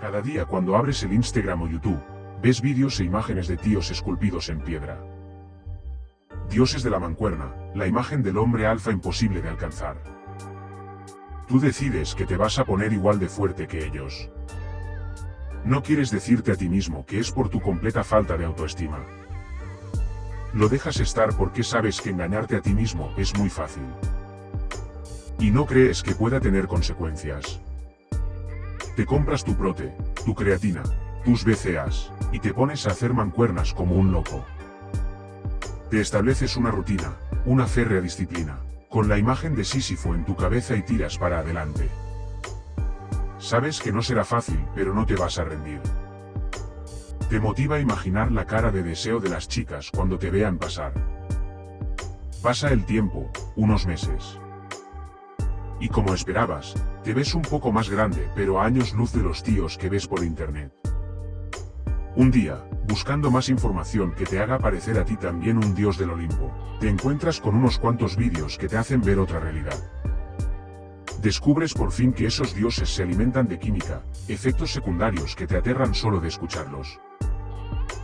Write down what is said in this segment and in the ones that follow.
Cada día cuando abres el Instagram o YouTube, ves vídeos e imágenes de tíos esculpidos en piedra. Dioses de la mancuerna, la imagen del hombre alfa imposible de alcanzar. Tú decides que te vas a poner igual de fuerte que ellos. No quieres decirte a ti mismo que es por tu completa falta de autoestima. Lo dejas estar porque sabes que engañarte a ti mismo es muy fácil. Y no crees que pueda tener consecuencias. Te compras tu prote, tu creatina, tus BCAs, y te pones a hacer mancuernas como un loco. Te estableces una rutina, una férrea disciplina, con la imagen de Sísifo en tu cabeza y tiras para adelante. Sabes que no será fácil, pero no te vas a rendir. Te motiva a imaginar la cara de deseo de las chicas cuando te vean pasar. Pasa el tiempo, unos meses. Y como esperabas, te ves un poco más grande pero a años luz de los tíos que ves por internet. Un día, buscando más información que te haga parecer a ti también un dios del Olimpo, te encuentras con unos cuantos vídeos que te hacen ver otra realidad. Descubres por fin que esos dioses se alimentan de química, efectos secundarios que te aterran solo de escucharlos.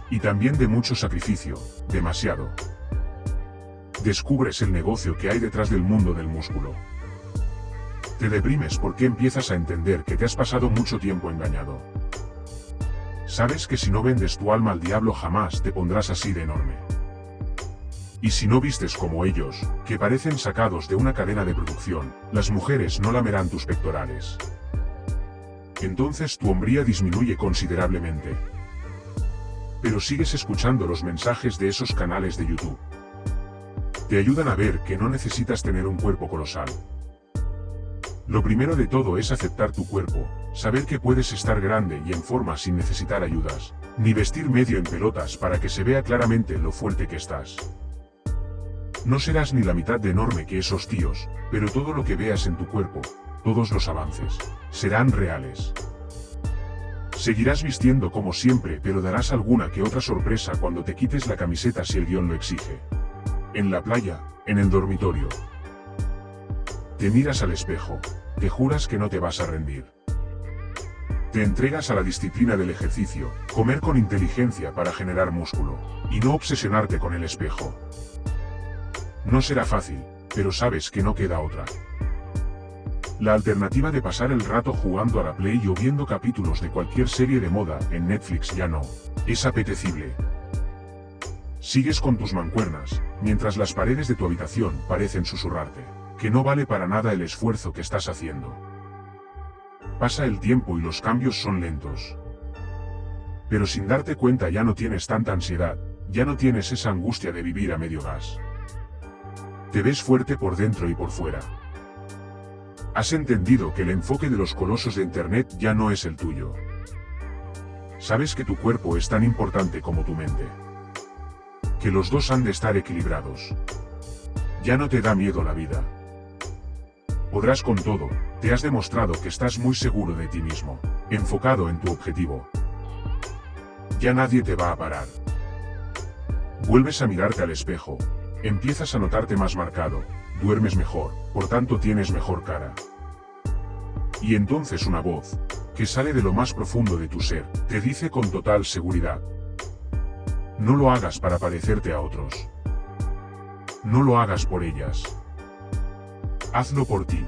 Y también de mucho sacrificio, demasiado. Descubres el negocio que hay detrás del mundo del músculo. Te deprimes porque empiezas a entender que te has pasado mucho tiempo engañado. Sabes que si no vendes tu alma al diablo jamás te pondrás así de enorme. Y si no vistes como ellos, que parecen sacados de una cadena de producción, las mujeres no lamerán tus pectorales. Entonces tu hombría disminuye considerablemente. Pero sigues escuchando los mensajes de esos canales de YouTube. Te ayudan a ver que no necesitas tener un cuerpo colosal. Lo primero de todo es aceptar tu cuerpo, saber que puedes estar grande y en forma sin necesitar ayudas, ni vestir medio en pelotas para que se vea claramente lo fuerte que estás. No serás ni la mitad de enorme que esos tíos, pero todo lo que veas en tu cuerpo, todos los avances, serán reales. Seguirás vistiendo como siempre pero darás alguna que otra sorpresa cuando te quites la camiseta si el guion lo exige. En la playa, en el dormitorio. Te miras al espejo, te juras que no te vas a rendir. Te entregas a la disciplina del ejercicio, comer con inteligencia para generar músculo, y no obsesionarte con el espejo. No será fácil, pero sabes que no queda otra. La alternativa de pasar el rato jugando a la Play o viendo capítulos de cualquier serie de moda en Netflix ya no, es apetecible. Sigues con tus mancuernas, mientras las paredes de tu habitación parecen susurrarte, que no vale para nada el esfuerzo que estás haciendo. Pasa el tiempo y los cambios son lentos. Pero sin darte cuenta ya no tienes tanta ansiedad, ya no tienes esa angustia de vivir a medio gas. Te ves fuerte por dentro y por fuera. Has entendido que el enfoque de los colosos de Internet ya no es el tuyo. Sabes que tu cuerpo es tan importante como tu mente. Que los dos han de estar equilibrados. Ya no te da miedo la vida. Podrás con todo, te has demostrado que estás muy seguro de ti mismo, enfocado en tu objetivo. Ya nadie te va a parar. Vuelves a mirarte al espejo, Empiezas a notarte más marcado, duermes mejor, por tanto tienes mejor cara. Y entonces una voz, que sale de lo más profundo de tu ser, te dice con total seguridad. No lo hagas para parecerte a otros. No lo hagas por ellas. Hazlo por ti.